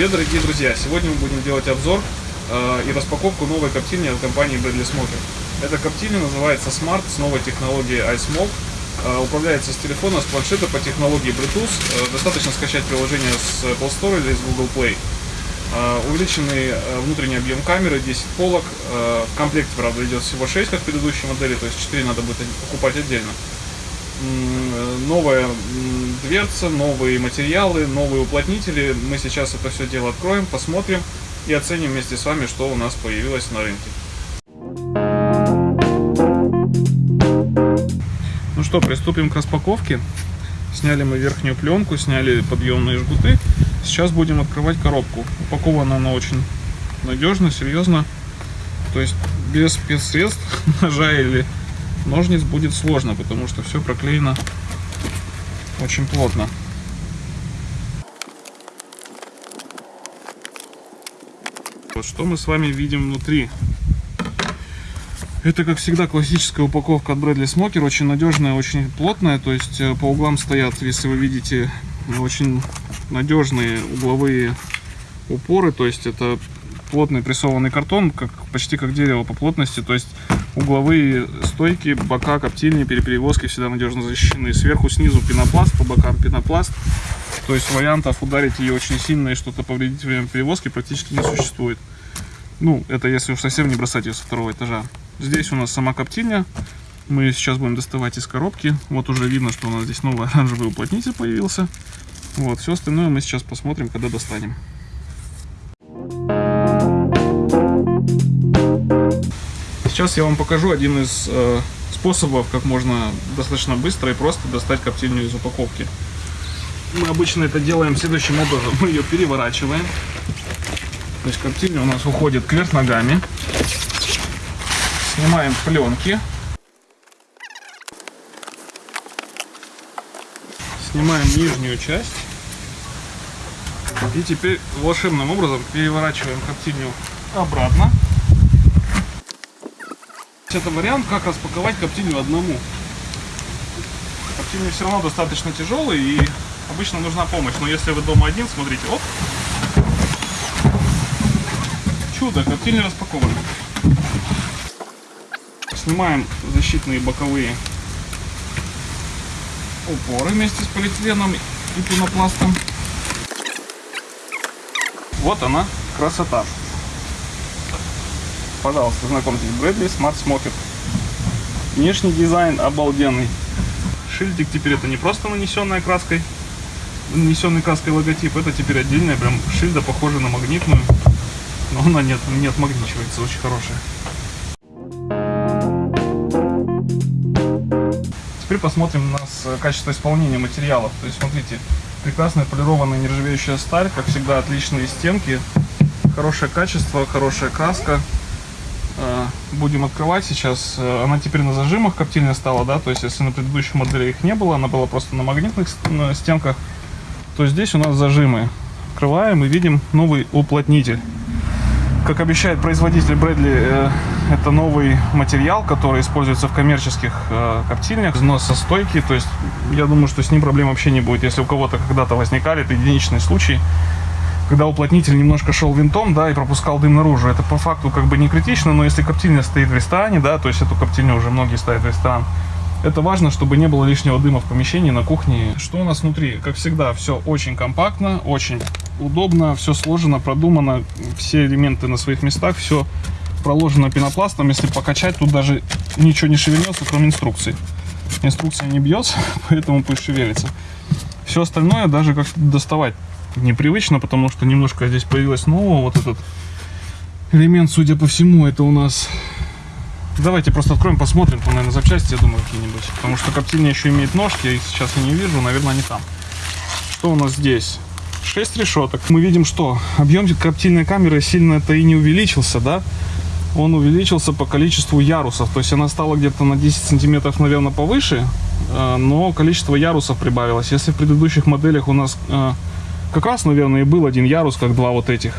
Привет, дорогие друзья! Сегодня мы будем делать обзор э, и распаковку новой коптильни от компании Bradley Smoker. Эта коптильня называется Smart с новой технологией iSmoke. Э, управляется с телефона, с планшета по технологии Bluetooth. Э, достаточно скачать приложение с Apple Store или с Google Play. Э, увеличенный э, внутренний объем камеры, 10 полок. Э, в комплекте, правда, идет всего 6, как в предыдущей модели, то есть 4 надо будет покупать отдельно новая дверца, новые материалы, новые уплотнители. Мы сейчас это все дело откроем, посмотрим и оценим вместе с вами, что у нас появилось на рынке. Ну что, приступим к распаковке. Сняли мы верхнюю пленку, сняли подъемные жгуты. Сейчас будем открывать коробку. Упакована она очень надежно, серьезно. То есть без спецсредств, ножа или ножниц будет сложно, потому что все проклеено очень плотно. Вот что мы с вами видим внутри. Это, как всегда, классическая упаковка от Bradley Smoker, очень надежная, очень плотная, то есть э, по углам стоят, если вы видите, очень надежные угловые упоры, то есть это плотный прессованный картон, как, почти как дерево по плотности, то есть угловые стойки, бока коптильни при перевозке всегда надежно защищены. Сверху, снизу пенопласт, по бокам пенопласт. То есть вариантов ударить ее очень сильно и что-то повредить во время перевозки практически не существует. Ну, это если уж совсем не бросать ее со второго этажа. Здесь у нас сама коптильня. Мы сейчас будем доставать из коробки. Вот уже видно, что у нас здесь новый оранжевый уплотнитель появился. Вот, все остальное мы сейчас посмотрим, когда достанем. Сейчас я вам покажу один из э, способов, как можно достаточно быстро и просто достать коптильню из упаковки. Мы обычно это делаем следующим образом. Мы ее переворачиваем. То есть коптильня у нас уходит кверх ногами. Снимаем пленки. Снимаем нижнюю часть. И теперь волшебным образом переворачиваем коптильню обратно. Это вариант, как распаковать коптильню одному. Коптильня все равно достаточно тяжелый и обычно нужна помощь. Но если вы дома один, смотрите, оп. Чудо, коптильня распакована. Снимаем защитные боковые упоры вместе с полиэтиленом и пенопластом. Вот она, красота. Пожалуйста, знакомьтесь, Брэдли Smart Smoker. Внешний дизайн обалденный. Шильдик теперь это не просто нанесенная краской, нанесенный краской логотип, это теперь отдельная прям шильда, похожая на магнитную. Но она нет, не отмагничивается, очень хорошая. Теперь посмотрим на качество исполнения материалов. То есть смотрите, прекрасная полированная нержавеющая сталь, как всегда отличные стенки, хорошее качество, хорошая краска, будем открывать сейчас. Э, она теперь на зажимах коптильня стала, да, то есть если на предыдущей модели их не было, она была просто на магнитных стенках, то здесь у нас зажимы. Открываем и видим новый уплотнитель. Как обещает производитель Брэдли, э, это новый материал, который используется в коммерческих коптильнях, износостойкий, то есть я думаю, что с ним проблем вообще не будет. Если у кого-то когда-то возникали, это единичный случай, когда уплотнитель немножко шел винтом, да, и пропускал дым наружу. Это по факту как бы не критично, но если коптильня стоит в ресторане, да, то есть эту коптильню уже многие ставят в ресторан, это важно, чтобы не было лишнего дыма в помещении, на кухне. Что у нас внутри? Как всегда, все очень компактно, очень удобно, все сложено, продумано, все элементы на своих местах, все проложено пенопластом. Если покачать, тут даже ничего не шевельнется, кроме инструкции. Инструкция не бьется, поэтому пусть шевелится. Все остальное даже как доставать непривычно, потому что немножко здесь появилось нового. Вот этот элемент, судя по всему, это у нас... Давайте просто откроем, посмотрим, там, наверное, запчасти, я думаю, какие-нибудь. Потому что коптильня еще имеет ножки, их сейчас я не вижу, наверное, они там. Что у нас здесь? 6 решеток. Мы видим, что объем коптильной камеры сильно-то и не увеличился, да? Он увеличился по количеству ярусов. То есть она стала где-то на 10 сантиметров, наверное, повыше, э, но количество ярусов прибавилось. Если в предыдущих моделях у нас э, как раз, наверное, и был один ярус, как два вот этих.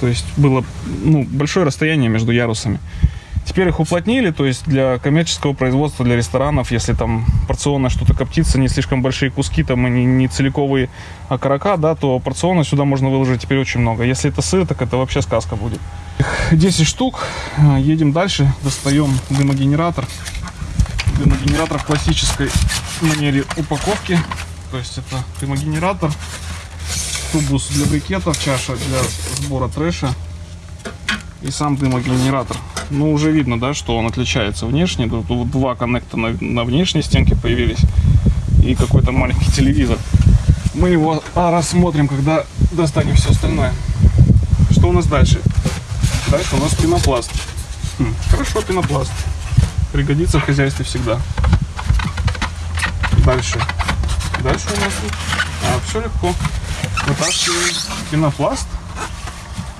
То есть было ну, большое расстояние между ярусами. Теперь их уплотнили, то есть для коммерческого производства, для ресторанов, если там порционно что-то коптится, не слишком большие куски, там и не, не целиковые окорока, да, то порционно сюда можно выложить теперь очень много. Если это сыр, так это вообще сказка будет. 10 штук. Едем дальше. Достаем дымогенератор. Дымогенератор в классической манере упаковки. То есть это дымогенератор, тубус для брикетов, чаша для сбора трэша и сам дымогенератор. Ну, уже видно, да, что он отличается внешне. Тут два коннекта на, на внешней стенке появились и какой-то маленький телевизор. Мы его рассмотрим, когда достанем все остальное. Что у нас дальше? Дальше у нас пенопласт. Хм, хорошо, пенопласт. Пригодится в хозяйстве всегда. Дальше. Дальше у нас а, все легко. Вытаскиваем пенопласт.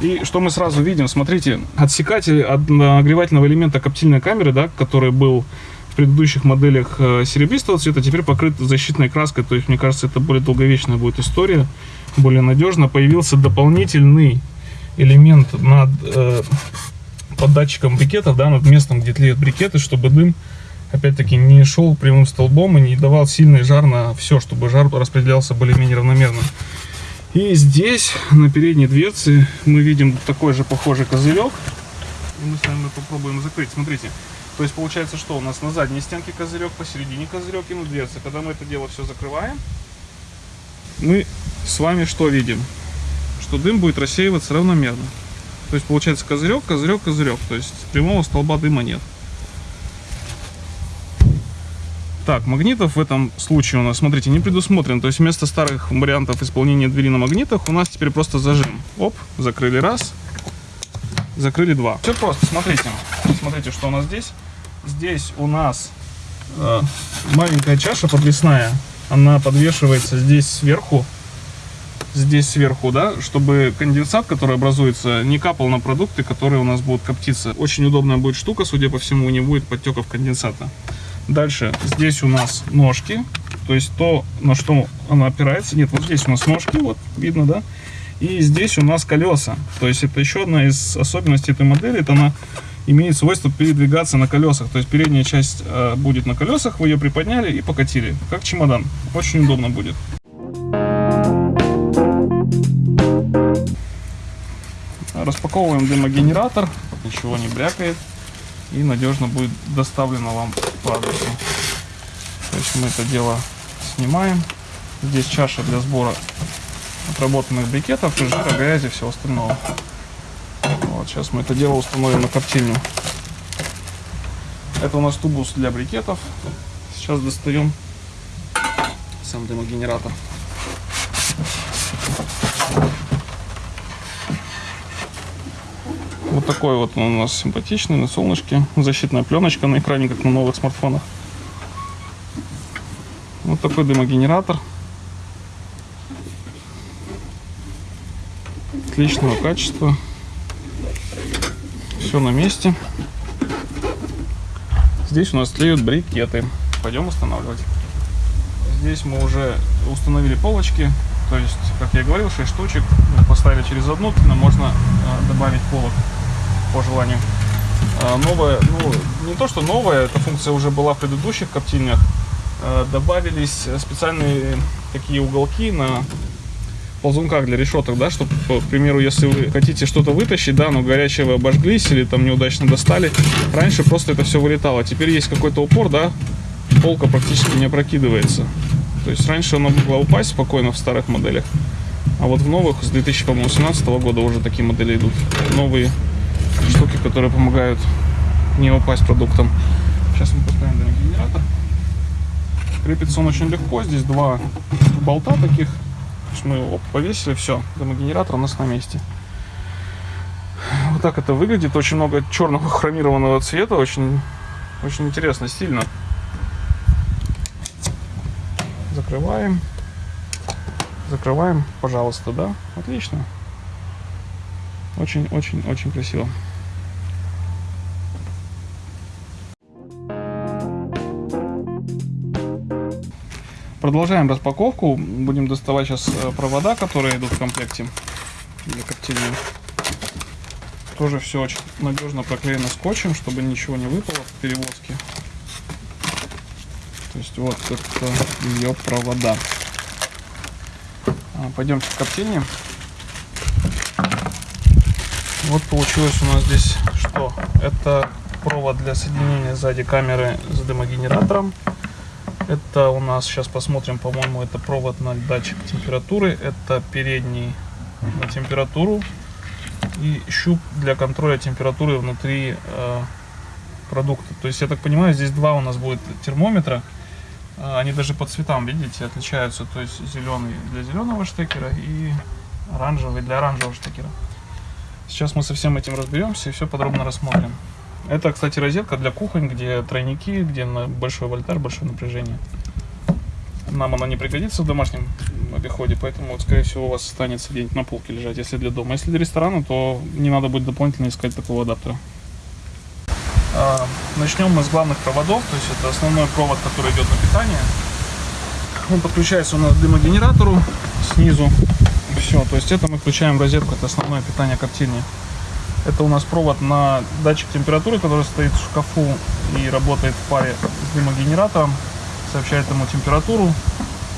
И что мы сразу видим? Смотрите, отсекатель от нагревательного элемента коптильной камеры, да, который был в предыдущих моделях э, серебристого цвета, теперь покрыт защитной краской. То есть, мне кажется, это более долговечная будет история, более надежно. Появился дополнительный элемент над э, под датчиком брикетов, да, над местом, где тлеют брикеты, чтобы дым, опять-таки, не шел прямым столбом и не давал сильный жар на все, чтобы жар распределялся более-менее равномерно. И здесь, на передней дверце, мы видим такой же похожий козырек. И мы с вами попробуем закрыть. Смотрите. То есть получается, что у нас на задней стенке козырек, посередине козырек и на дверце. Когда мы это дело все закрываем, мы с вами что видим? что дым будет рассеиваться равномерно. То есть получается козырек, козырек, козырек. То есть прямого столба дыма нет. Так, магнитов в этом случае у нас, смотрите, не предусмотрен. То есть вместо старых вариантов исполнения двери на магнитах у нас теперь просто зажим. Оп, закрыли раз, закрыли два. Все просто, смотрите. Смотрите, что у нас здесь. Здесь у нас э, маленькая чаша подвесная. Она подвешивается здесь сверху здесь сверху, да, чтобы конденсат, который образуется, не капал на продукты, которые у нас будут коптиться. Очень удобная будет штука, судя по всему, не будет подтеков конденсата. Дальше, здесь у нас ножки, то есть то, на что она опирается. Нет, вот здесь у нас ножки, вот видно, да. И здесь у нас колеса. То есть это еще одна из особенностей этой модели, это она имеет свойство передвигаться на колесах. То есть передняя часть э, будет на колесах, вы ее приподняли и покатили, как чемодан. Очень удобно будет. Распаковываем дымогенератор, ничего не брякает и надежно будет доставлено вам адресу. То есть мы это дело снимаем. Здесь чаша для сбора отработанных брикетов, жира, грязи всего остального. Вот, сейчас мы это дело установим на коптильню. Это у нас тубус для брикетов. Сейчас достаем сам дымогенератор. Такой вот он у нас симпатичный, на солнышке. Защитная пленочка на экране, как на новых смартфонах. Вот такой дымогенератор. Отличного качества. Все на месте. Здесь у нас тлеют брикеты. Пойдем устанавливать. Здесь мы уже установили полочки. То есть, как я говорил, 6 штучек. Поставили через одну, но можно а, добавить полок по желанию. А, новая, ну, не то что новая, эта функция уже была в предыдущих коптильнях. А, добавились специальные такие уголки на ползунках для решеток, да, чтобы, к примеру, если вы хотите что-то вытащить, да, но горячее вы обожглись или там неудачно достали, раньше просто это все вылетало. Теперь есть какой-то упор, да, полка практически не опрокидывается. То есть раньше она могла упасть спокойно в старых моделях, а вот в новых с 2018 года уже такие модели идут. Новые штуки, которые помогают не упасть продуктом. Сейчас мы поставим генератор. Крепится он очень легко. Здесь два болта таких. Мы его повесили, все. Дымогенератор у нас на месте. Вот так это выглядит. Очень много черного хромированного цвета. Очень, очень интересно, стильно. Закрываем. Закрываем, пожалуйста, да? Отлично. Очень-очень-очень красиво. Продолжаем распаковку. Будем доставать сейчас э, провода, которые идут в комплекте для коптильни. тоже все очень надежно проклеено скотчем, чтобы ничего не выпало в перевозке. То есть вот это ее провода. А, пойдемте в коптильню. Вот получилось у нас здесь что? Это провод для соединения сзади камеры с дымогенератором. Это у нас, сейчас посмотрим, по-моему, это провод на датчик температуры. Это передний на температуру и щуп для контроля температуры внутри э, продукта. То есть, я так понимаю, здесь два у нас будет термометра. Э, они даже по цветам, видите, отличаются. То есть, зеленый для зеленого штекера и оранжевый для оранжевого штекера. Сейчас мы со всем этим разберемся и все подробно рассмотрим. Это, кстати, розетка для кухонь, где тройники, где большой вольтаж, большое напряжение. Нам она не пригодится в домашнем обиходе, поэтому, вот, скорее всего, у вас останется где-нибудь на полке лежать, если для дома. Если для ресторана, то не надо будет дополнительно искать такого адаптера. А, начнем мы с главных проводов, то есть это основной провод, который идет на питание. Он подключается у нас к дымогенератору снизу. Все, то есть это мы включаем в розетку, это основное питание коптильни. Это у нас провод на датчик температуры, который стоит в шкафу и работает в паре с дымогенератором. Сообщает ему температуру,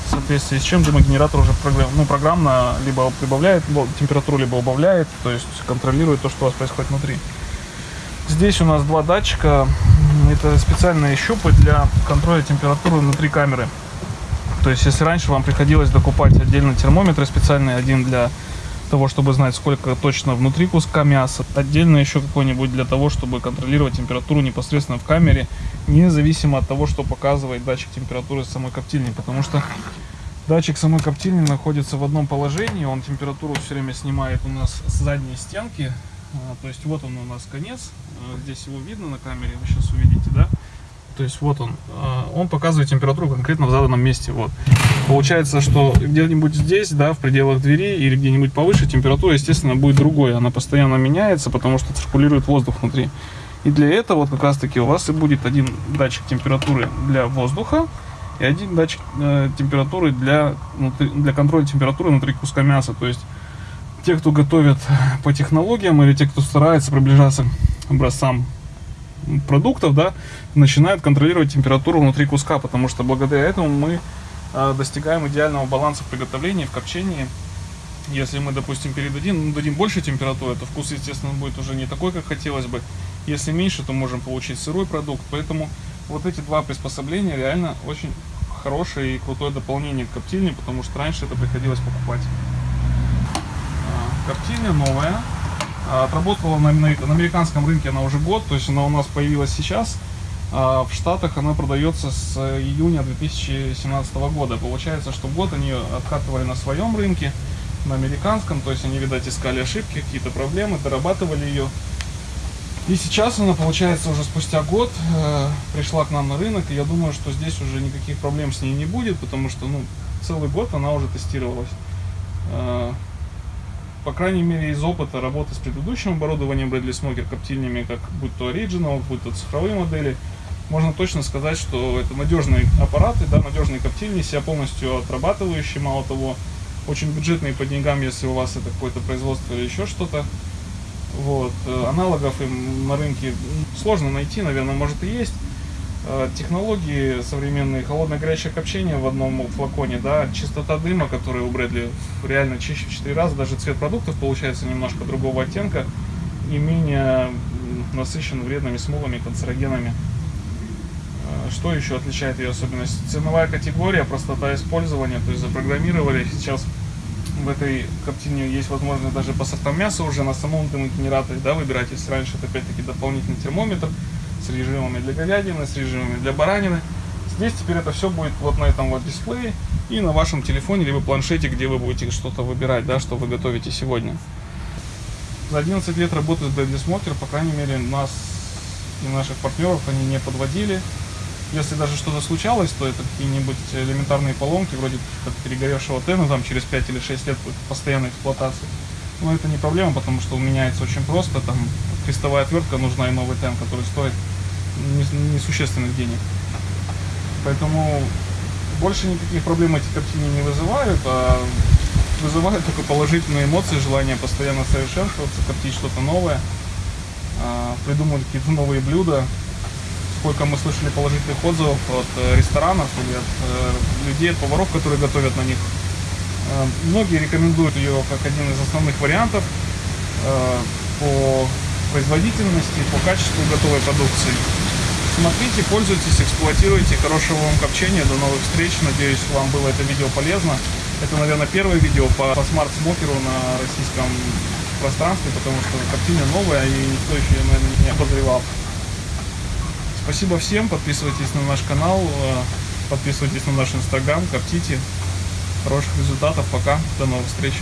в соответствии с чем дымогенератор уже ну, программно либо прибавляет температуру, либо убавляет, то есть контролирует то, что у вас происходит внутри. Здесь у нас два датчика. Это специальные щупы для контроля температуры внутри камеры. То есть, если раньше вам приходилось докупать отдельно термометры специальные, один для того, чтобы знать, сколько точно внутри куска мяса. Отдельно еще какой-нибудь для того, чтобы контролировать температуру непосредственно в камере, независимо от того, что показывает датчик температуры самой коптильни. Потому что датчик самой коптильни находится в одном положении, он температуру все время снимает у нас с задней стенки. А, то есть вот он у нас конец, а, здесь его видно на камере, вы сейчас увидите, да? То есть вот он, а, он показывает температуру конкретно в заданном месте. Вот. Получается, что где-нибудь здесь, да, в пределах двери или где-нибудь повыше температура, естественно, будет другой. Она постоянно меняется, потому что циркулирует воздух внутри. И для этого вот как раз таки у вас и будет один датчик температуры для воздуха и один датчик э, температуры для, для контроля температуры внутри куска мяса. То есть те, кто готовят по технологиям или те, кто старается приближаться к образцам продуктов, да, начинают контролировать температуру внутри куска, потому что благодаря этому мы э, достигаем идеального баланса в приготовлении, в копчении. Если мы, допустим, передадим, ну, дадим больше температуры, то вкус, естественно, будет уже не такой, как хотелось бы. Если меньше, то можем получить сырой продукт. Поэтому вот эти два приспособления реально очень хорошее и крутое дополнение к коптильне, потому что раньше это приходилось покупать. А, коптильня новая, а, отработала на, на, на американском рынке она уже год, то есть она у нас появилась сейчас. А в Штатах она продается с июня 2017 года. Получается, что год они откатывали на своем рынке, на американском, то есть они, видать, искали ошибки, какие-то проблемы, дорабатывали ее. И сейчас она, получается, уже спустя год э, пришла к нам на рынок, и я думаю, что здесь уже никаких проблем с ней не будет, потому что, ну, целый год она уже тестировалась. По крайней мере, из опыта работы с предыдущим оборудованием Bradley Smoker коптильнями, как будь то Original, будь то цифровые модели, можно точно сказать, что это надежные аппараты, да, надежные коптильни, себя полностью отрабатывающие, мало того, очень бюджетные по деньгам, если у вас это какое-то производство или еще что-то. Вот. Э, аналогов им на рынке сложно найти, наверное, может и есть. Э, технологии современные, холодное горячее копчение в одном флаконе, да, чистота дыма, которая у Брэдли реально чище в 4 раза, даже цвет продуктов получается немножко другого оттенка и менее насыщен вредными смолами, канцерогенами. Э, что еще отличает ее особенность? Ценовая категория, простота использования, то есть запрограммировали сейчас в этой коптильне есть возможность даже по сортам мяса уже на самом дымогенераторе да, выбирать, если раньше это опять-таки дополнительный термометр, с режимами для говядины, с режимами для баранины. Здесь теперь это все будет вот на этом вот дисплее и на вашем телефоне, либо планшете, где вы будете что-то выбирать, да, что вы готовите сегодня. За 11 лет работы с Deadly Smoker, по крайней мере, нас и наших партнеров они не подводили. Если даже что-то случалось, то это какие-нибудь элементарные поломки, вроде как перегоревшего тена, там через 5 или 6 лет постоянной эксплуатации. Но это не проблема, потому что меняется очень просто, там крестовая отвертка нужна и новый тен, который стоит несущественных денег. Поэтому больше никаких проблем эти картины не вызывают, а вызывают только положительные эмоции, желание постоянно совершенствоваться, коптить что-то новое. а, придумывать какие-то новые блюда. Сколько мы слышали положительных отзывов от э, ресторанов или от э, людей, от поваров, которые готовят на них. Э, Многие рекомендуют ее как один из основных вариантов по производительности, по качеству готовой продукции. Смотрите, пользуйтесь, эксплуатируйте. Хорошего вам копчения. До новых встреч. Надеюсь, вам было это видео полезно. Это, наверное, первое видео по, по Smart Smoker у на российском пространстве, потому что картина новая, и никто еще, наверное, не обозревал. Спасибо всем. Подписывайтесь на наш канал, э, подписывайтесь на наш инстаграм, коптите. Хороших результатов. Пока. До новых встреч.